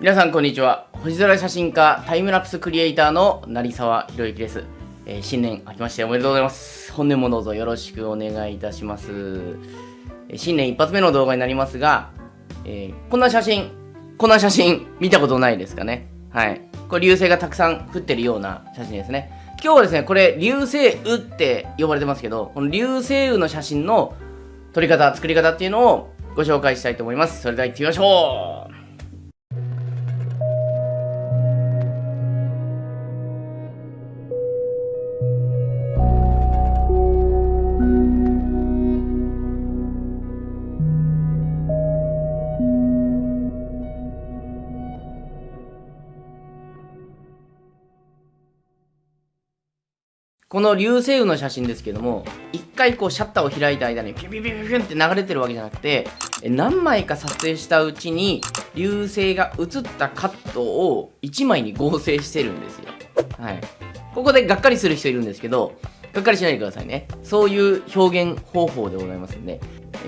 皆さんこんにちは。星空写真家タイムラプスクリエイターの成沢宏之です、えー、新年明けましておめでとうございます。本年もどうぞよろしくお願いいたします。新年一発目の動画になりますが、えー、こんな写真こんな写真見たことないですかね。はい。これ流星がたくさん降ってるような写真ですね。今日はですねこれ流星雨って呼ばれてますけどこの流星雨の写真の撮り方作り方っていうのをご紹介したいと思います。それでは行ってみましょう。この流星雨の写真ですけども、一回こうシャッターを開いた間にピュピュピュピュって流れてるわけじゃなくて、何枚か撮影したうちに流星が映ったカットを1枚に合成してるんですよ。はい。ここでがっかりする人いるんですけど、がっかりしないでくださいね。そういう表現方法でございますんで。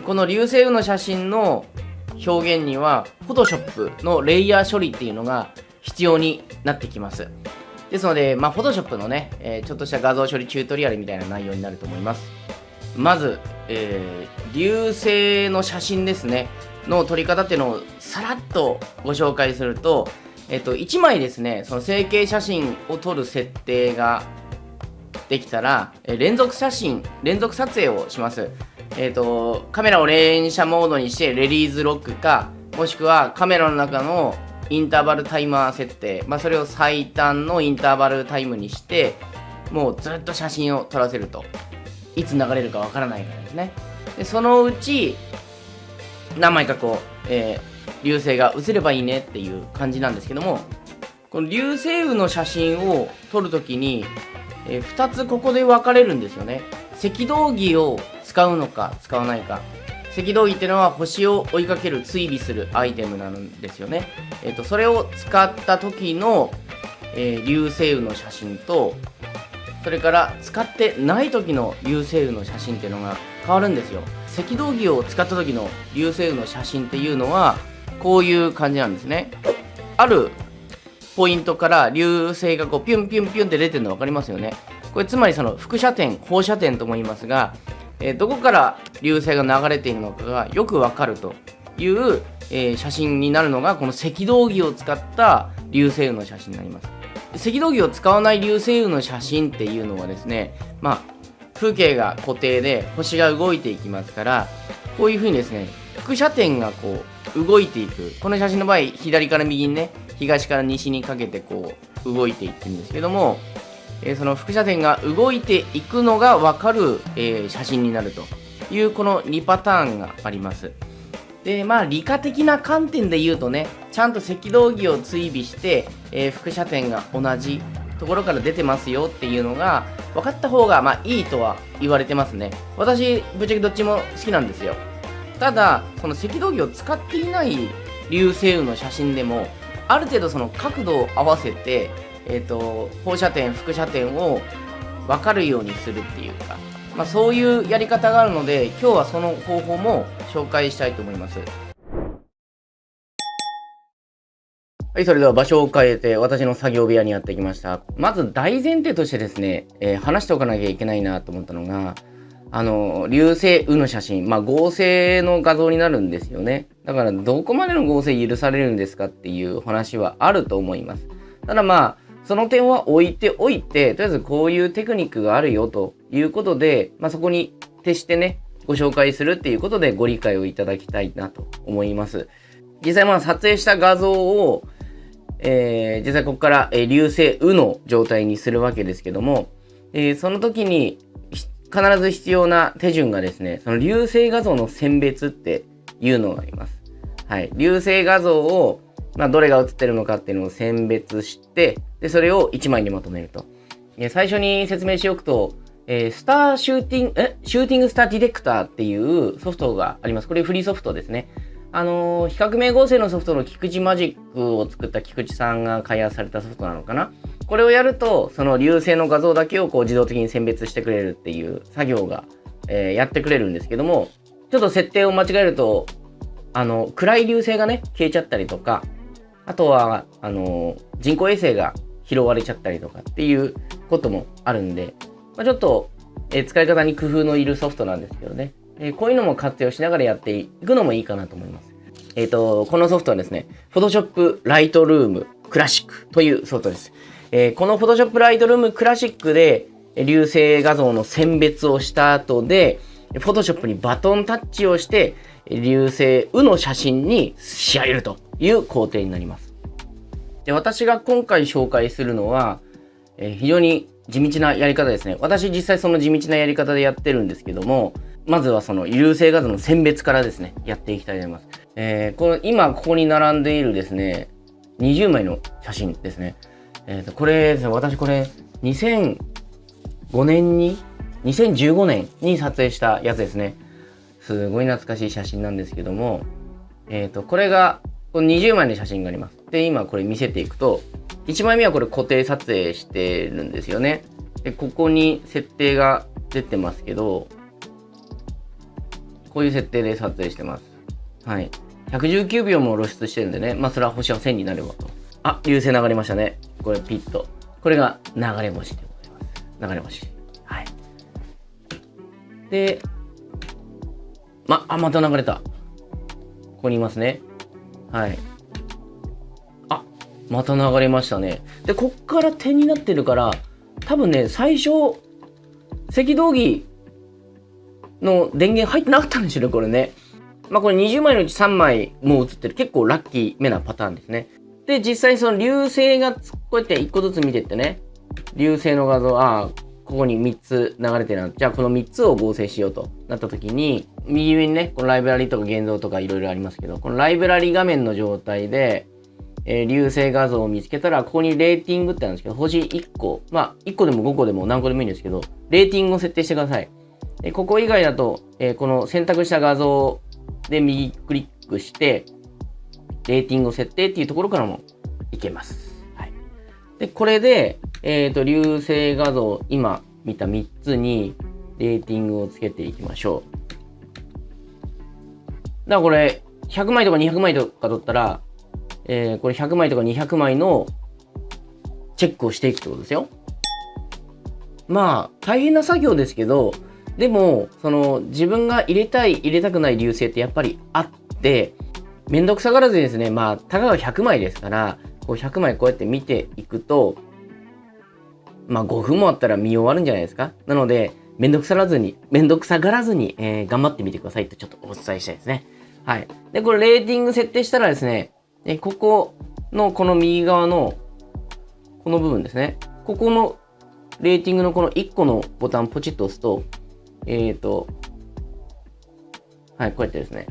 この流星雨の写真の表現には、Photoshop のレイヤー処理っていうのが必要になってきます。ですので、まあ、Photoshop のね、えー、ちょっとした画像処理チュートリアルみたいな内容になると思います。まず、えー、流星の写真ですね、の撮り方っていうのをさらっとご紹介すると、えっ、と、1枚ですね、その成形写真を撮る設定ができたら、えー、連続写真、連続撮影をします。えっ、と、カメラを連写モードにしてレリーズロックか、もしくはカメラの中のインターバルタイマー設定、まあ、それを最短のインターバルタイムにしてもうずっと写真を撮らせると。いつ流れるかわからないからですね。でそのうち何枚かこう、えー、流星が映ればいいねっていう感じなんですけどもこの流星雨の写真を撮るときに、えー、2つここで分かれるんですよね。赤道儀を使うのか使わないか。赤道儀っていうのは星を追いかける追尾するアイテムなんですよね。えっ、ー、と、それを使った時の、えー、流星雨の写真と、それから使ってない時の流星雨の写真っていうのが変わるんですよ。赤道儀を使った時の流星雨の写真っていうのは、こういう感じなんですね。あるポイントから流星がこうピュンピュンピュンって出てるの分かりますよね。これつまりその輻射点、放射点とも言いますが、え、どこから流星が流れているのかがよくわかるという、え、写真になるのがこの赤道儀を使った流星雨の写真になります。赤道儀を使わない流星雨の写真っていうのはですねまあ風景が固定で星が動いていきますからこういうふうにですね輻射点がこう動いていく。この写真の場合左から右にね東から西にかけてこう動いていくんですけどもえー、その輻射点が動いていくのが分かる、え、写真になると。いうこの2パターンがあります。でまあ理科的な観点で言うとねちゃんと赤道儀を追尾して、えー、輻射点が同じところから出てますよっていうのが分かった方がまあいいとは言われてますね。私ぶっちゃけどっちも好きなんですよ。ただその赤道儀を使っていない流星雨の写真でもある程度その角度を合わせてえーと、放射点輻射点を分かるようにするっていうか、まあ、そういうやり方があるので今日はその方法も紹介したいと思います。はいそれでは場所を変えて私の作業部屋にやってきました。まず大前提としてですね、えー、話しておかなきゃいけないなと思ったのがあの流星雨の写真まあ合成の画像になるんですよね。だからどこまでの合成許されるんですかっていう話はあると思います。ただまあその点は置いておいて、とりあえずこういうテクニックがあるよということで、まあ、そこに徹してね、ご紹介するっていうことでご理解をいただきたいなと思います。実際まあ撮影した画像を、えー、実際ここから、え、流星雨の状態にするわけですけども、えー、その時に必ず必要な手順がですね、その流星画像の選別っていうのがあります。はい。流星画像をまあ、どれが映ってるのかっていうのを選別して、で、それを1枚にまとめると。最初に説明しておくと、えー、スターシューティング、えシューティングスターディレクターっていうソフトがあります。これフリーソフトですね。あのー、比較明合成のソフトの菊池マジックを作った菊池さんが開発されたソフトなのかな。これをやると、その流星の画像だけをこう自動的に選別してくれるっていう作業が、えー、やってくれるんですけども、ちょっと設定を間違えると、あの、暗い流星がね、消えちゃったりとか、あとは、あの人工衛星が拾われちゃったりとかっていうこともあるんで、まあ、ちょっと、え、使い方に工夫のいるソフトなんですけどね、え、こういうのも活用しながらやっていくのもいいかなと思います。えっ、ー、と、このソフトはですね、Photoshop Lightroom Classic というソフトです。えー、この Photoshop Lightroom Classic で流星画像の選別をした後で、Photoshop にバトンタッチをして、流星雨の写真に仕上げるという工程になります。で私が今回紹介するのは、えー、非常に地道なやり方ですね。私実際その地道なやり方でやってるんですけども、まずはその流星画像の選別からですね、やっていきたいと思います。えー、この今ここに並んでいるですね、20枚の写真ですね。えー、とこれですね、私これ2005年に、2015年に撮影したやつですね。すごい懐かしい写真なんですけども、えっ、ー、と、これが、この20枚の写真があります。で、今これ見せていくと、1枚目はこれ固定撮影してるんですよね。で、ここに設定が出てますけど、こういう設定で撮影してます。はい。119秒も露出してるんでね、まあそれは星は1000になればと。あ、流星流れましたね。これピッと。これが流れ星でございます。流れ星。はい。で、ま、あ、また流れた。ここにいますね。はい。また流れましたね。で、こっから点になってるから、多分ね、最初、赤道儀の電源入ってなかったんですよね、これね。まあこれ20枚のうち3枚もう映ってる結構ラッキーめなパターンですね。で、実際その流星がこうやって1個ずつ見てってね、流星の画像、ああ、ここに3つ流れてるな。じゃあこの3つを合成しようとなった時に、右上にね、このライブラリとか現像とかいろいろありますけど、このライブラリ画面の状態で、えー、流星画像を見つけたら、ここにレーティングってあるんですけど、星1個、まあ1個でも5個でも何個でもいいんですけど、レーティングを設定してください。えここ以外だと、えー、この選択した画像で右クリックして、レーティングを設定っていうところからもいけます。はい。で、これで、えっ、ー、と、流星画像、今見た3つにレーティングをつけていきましょう。だからこれ、100枚とか200枚とか取ったら、えー、これ100枚とか200枚のチェックをしていくってことですよ。まあ、大変な作業ですけど、でも、その、自分が入れたい、入れたくない流星ってやっぱりあって、めんどくさがらずにですね、まあ、たかが100枚ですから、こう100枚こうやって見ていくと、まあ5分もあったら見終わるんじゃないですか。なので、めんどくさらずに、めんどくさがらずに、えー、頑張ってみてくださいってちょっとお伝えしたいですね。はい。で、これレーティング設定したらですね、えここのこの右側のこの部分ですね。ここのレーティングのこの1個のボタンポチッと押すと、えっ、ー、と、はい、こうやってですね、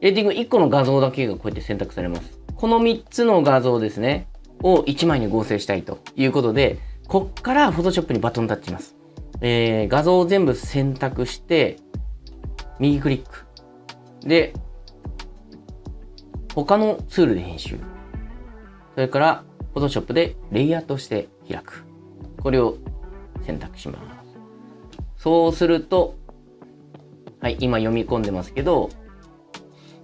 レーティング1個の画像だけがこうやって選択されます。この3つの画像ですね、を1枚に合成したいということで、こっから Photoshop にバトンタッチします。えー、画像を全部選択して、右クリック。で、他のツールで編集。それから、Photoshop でレイヤーとして開く。これを選択します。そうすると、はい、今読み込んでますけど、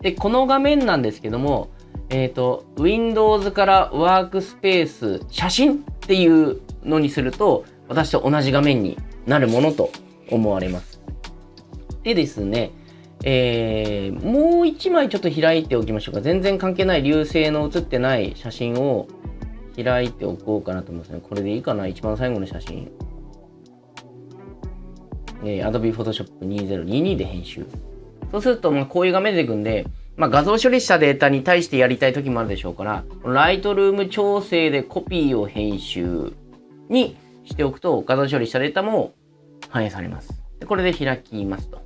で、この画面なんですけども、えっ、ー、と、Windows からワークスペース、写真っていうのにすると、私と同じ画面になるものと思われます。でですね、えー、もう一枚ちょっと開いておきましょうか。全然関係ない流星の写ってない写真を開いておこうかなと思いますね。これでいいかな？一番最後の写真。えー、Adobe Photoshop 2022で編集。そうすると、まあ、こういう画面出てくんで、まあ、画像処理したデータに対してやりたい時もあるでしょうから、ライトルーム調整でコピーを編集にしておくと、画像処理したデータも反映されます。でこれで開きますと。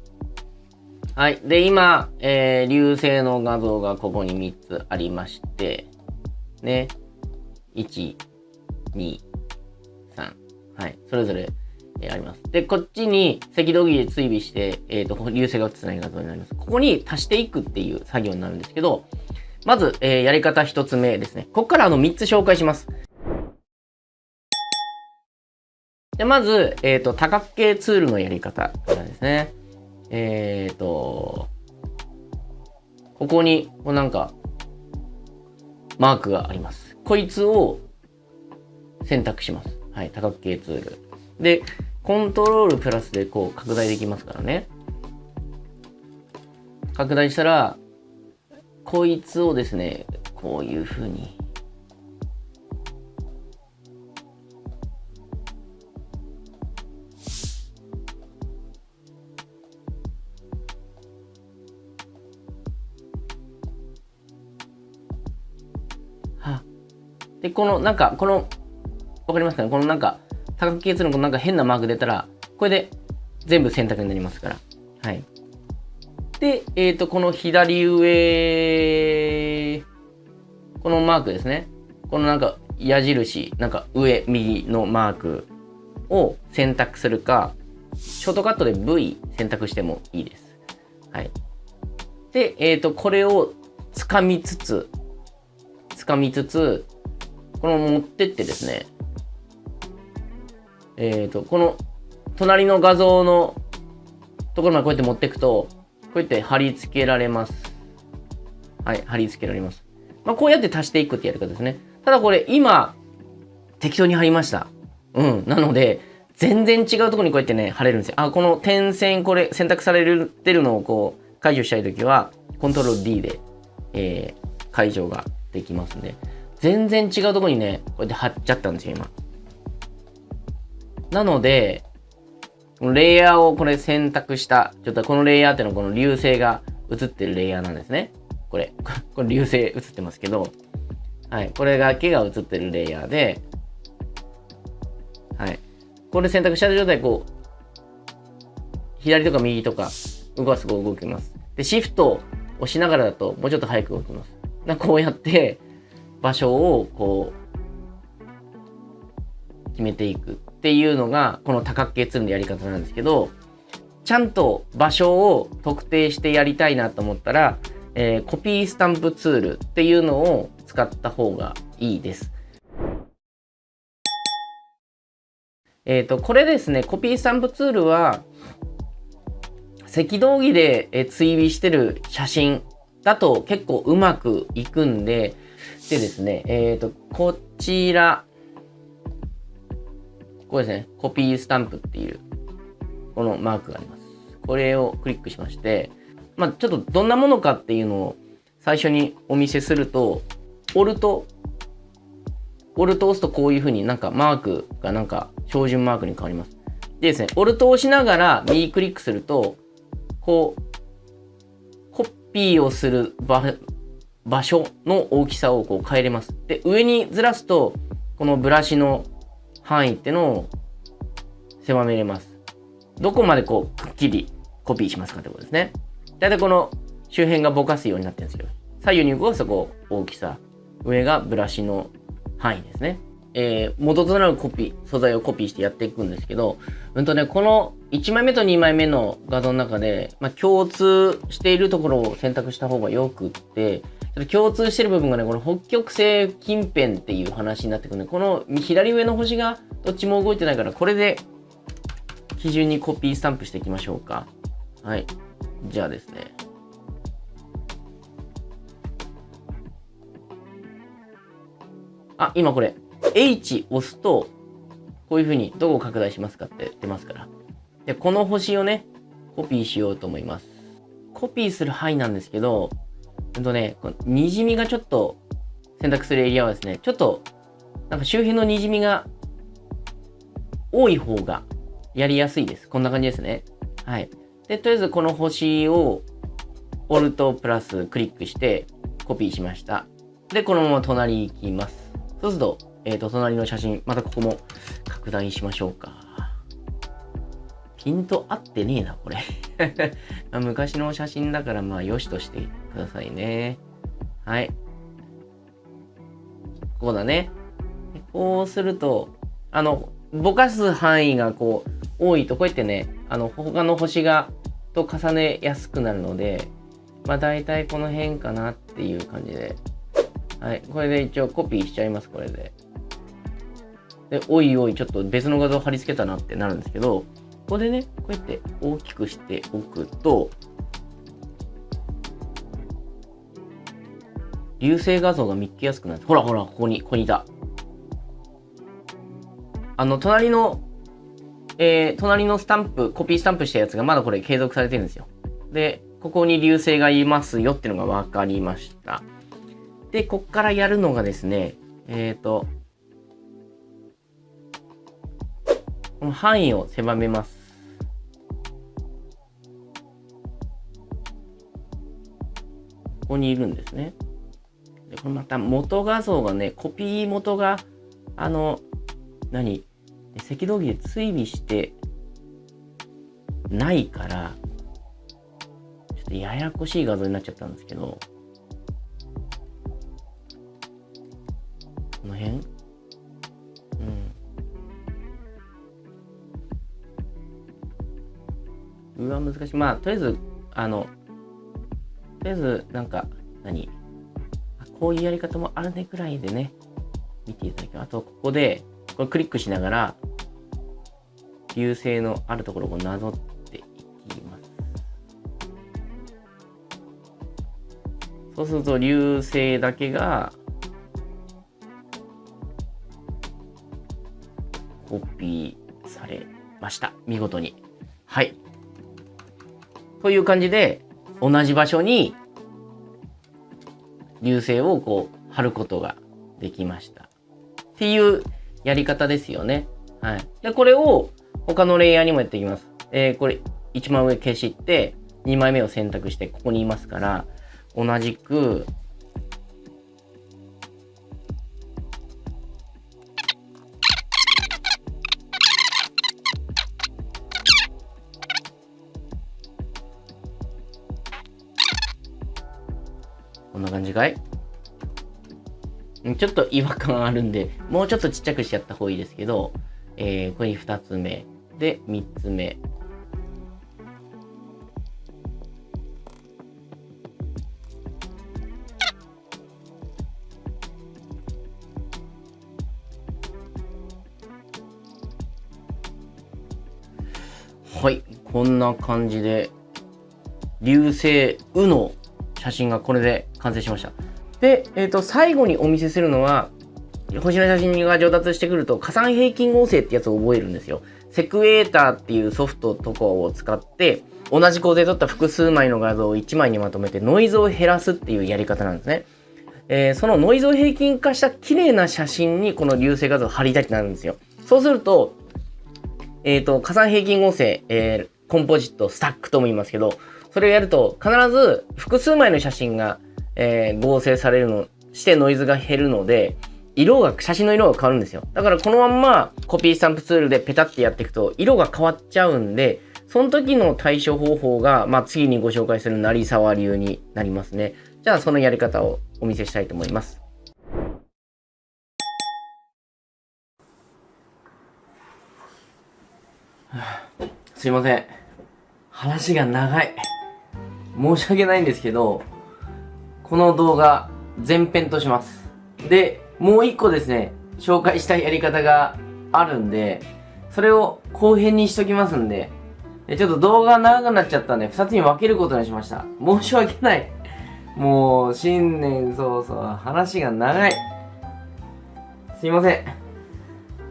はい。で、今、えー、流星の画像がここに3つありまして、ね。1、2、3。はい。それぞれえー、あります。で、こっちに赤道儀で追尾して、えっ、ー、と、流星が映ってない画像になります。ここに足していくっていう作業になるんですけど、まず、えー、やり方一つ目ですね。ここからあの3つ紹介します。でまず、えっ、ー、と、多角形ツールのやり方からですね。えっ、ー、と、ここに、こうなんか、マークがあります。こいつを選択します。はい、多角形ツール。で、コントロールプラスでこう拡大できますからね。拡大したら、こいつをですね、こういう風にで、このなんか、この、わかりますかね？このなんか、多角形ツールのなんか変なマーク出たら、これで全部選択になりますから。はい。で、えっ、ー、と、この左上、このマークですね。このなんか矢印、なんか上、右のマークを選択するか、ショートカットで V 選択してもいいです。はい。で、えっ、ー、と、これを掴みつつ、掴みつつ、この持ってってですね、えっ、ー、と、この隣の画像のところまでこうやって持っていくと、こうやって貼り付けられます。はい、貼り付けられます。まあ、こうやって足していくってやり方ですね。ただこれ今、適当に貼りました。うん。なので、全然違うところにこうやってね、貼れるんですよ。あ、この点線、これ選択されてるのをこう、解除したいときは、コントロール D で、えー、解除ができますんで。全然違うとこにね、こうやって貼っちゃったんですよ、今。なので、このレイヤーをこれ選択した、ちょっとこのレイヤーっていうのはこの流星が映ってるレイヤーなんですね。これ、これ流星映ってますけど、はい、これだけが映ってるレイヤーで、はい。これ選択した状態こう、左とか右とか動かすと動きます。で、シフトを押しながらだともうちょっと早く動きます。なこうやって、場所をこう決めていくっていうのがこの多角形ツールのやり方なんですけどちゃんと場所を特定してやりたいなと思ったら、えー、コピースタンプツールっていうのを使った方がいいです。えっ、ー、と、これですね、コピースタンプツールは、赤道儀で追尾してる写真だと結構うまくいくんで、でですね、えっ、ー、と、こちら、これですね、コピースタンプっていう、このマークがあります。これをクリックしまして、まあ、ちょっとどんなものかっていうのを最初にお見せすると、オルト、オルト押すとこういうふうになんかマークがなんか標準マークに変わります。でですね、オルト押しながら右クリックすると、こう、コピーをする場場所の大きさをこう変えれます。で、上にずらすと、このブラシの範囲ってのを狭めれます。どこまでこう、くっきりコピーしますかってことですね。だいたいこの周辺がぼかすようになってるんですよ。左右に動かすとこう、大きさ。上がブラシの範囲ですね。えー、元となるコピー、素材をコピーしてやっていくんですけど、うんとね、この1枚目と2枚目の画像の中で、まあ、共通しているところを選択した方がよくって、ちょっと共通してる部分がね、この北極星近辺っていう話になってくるんで、この左上の星がどっちも動いてないから、これで基準にコピースタンプしていきましょうか。はい。じゃあですね。あ、今これ、H 押すと、こういうふうにどこを拡大しますかって出ますから。で、この星をね、コピーしようと思います。コピーする範囲なんですけど、うんとね、このにじみがちょっと選択するエリアはですね、ちょっと、なんか周辺のにじみが多い方がやりやすいです。こんな感じですね。はい。で、とりあえずこの星を、オルトプラスクリックしてコピーしました。で、このまま隣行きます。そうすると、えっ、ー、と、隣の写真、またここも拡大しましょうか。ピント合ってねえな、これ 昔の写真だから、まあ、良しとしてくださいね。はい。こうだね。こうすると、あの、ぼかす範囲がこう、多いと、こうやってね、あの、他の星が、と重ねやすくなるので、まあ、大体この辺かなっていう感じで。はい。これで一応コピーしちゃいます、これで。で、おいおい、ちょっと別の画像貼り付けたなってなるんですけど、ここでね、こうやって大きくしておくと、流星画像が見つけやすくなって、ほらほら、ここに、ここにいた。あの、隣の、えー、隣のスタンプ、コピースタンプしたやつがまだこれ継続されてるんですよ。で、ここに流星がいますよっていうのが分かりました。で、こっからやるのがですね、えっ、ー、と、この範囲を狭めます。ここにいるんですね。で、これまた元画像がね、コピー元が、あの、何？赤道儀で追尾してないから、ちょっとややこしい画像になっちゃったんですけど、この辺？うん。うわ、難しい。まあ、とりあえず、あの、とりあえず、なんか、何？こういうやり方もあるねくらいでね、見ていただきます。あと、ここで、これクリックしながら、流星のあるところをなぞっていきます。そうすると、流星だけが、コピーされました。見事に。はい。という感じで、同じ場所に流星をこう貼ることができました。っていうやり方ですよね。はい。で、これを他のレイヤーにもやっていきます。えー、これ一番上消して、2枚目を選択してここにいますから、同じく、こんな感じかい？ちょっと違和感あるんで、もうちょっとちっちゃくしちゃった方がいいですけど、えー、これに2つ目。で、3つ目。はい。こんな感じで、流星雨の写真がこれで完成しました。で、えっ、ー、と、最後にお見せするのは、星の写真が上達してくると、加算平均合成ってやつを覚えるんですよ。セクエーターっていうソフトとかを使って、同じ構成取った複数枚の画像を1枚にまとめてノイズを減らすっていうやり方なんですね。えー、そのノイズを平均化した綺麗な写真にこの流星画像を貼りたいってなるんですよ。そうすると、えっ、ー、と、加算平均合成、えー、コンポジット、スタックとも言いますけど、それをやると必ず複数枚の写真がえー、合成されるのしてノイズが減るので色が写真の色が変わるんですよ。だからこのまんまコピースタンプツールでペタってやっていくと色が変わっちゃうんでその時の対処方法が、まあ、次にご紹介する成沢流になりますね。じゃあそのやり方をお見せしたいと思います。すいません。話が長い。申し訳ないんですけどこの動画、前編とします。で、もう一個ですね、紹介したいやり方があるんで、それを後編にしときますんで、ちょっと動画長くなっちゃったんで、二つに分けることにしました。申し訳ない。もう、新年早々、話が長い。すいません。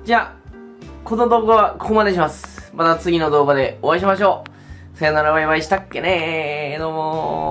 じゃあ、この動画はここまでします。また次の動画でお会いしましょう。さよならバイバイしたっけねー。どうもー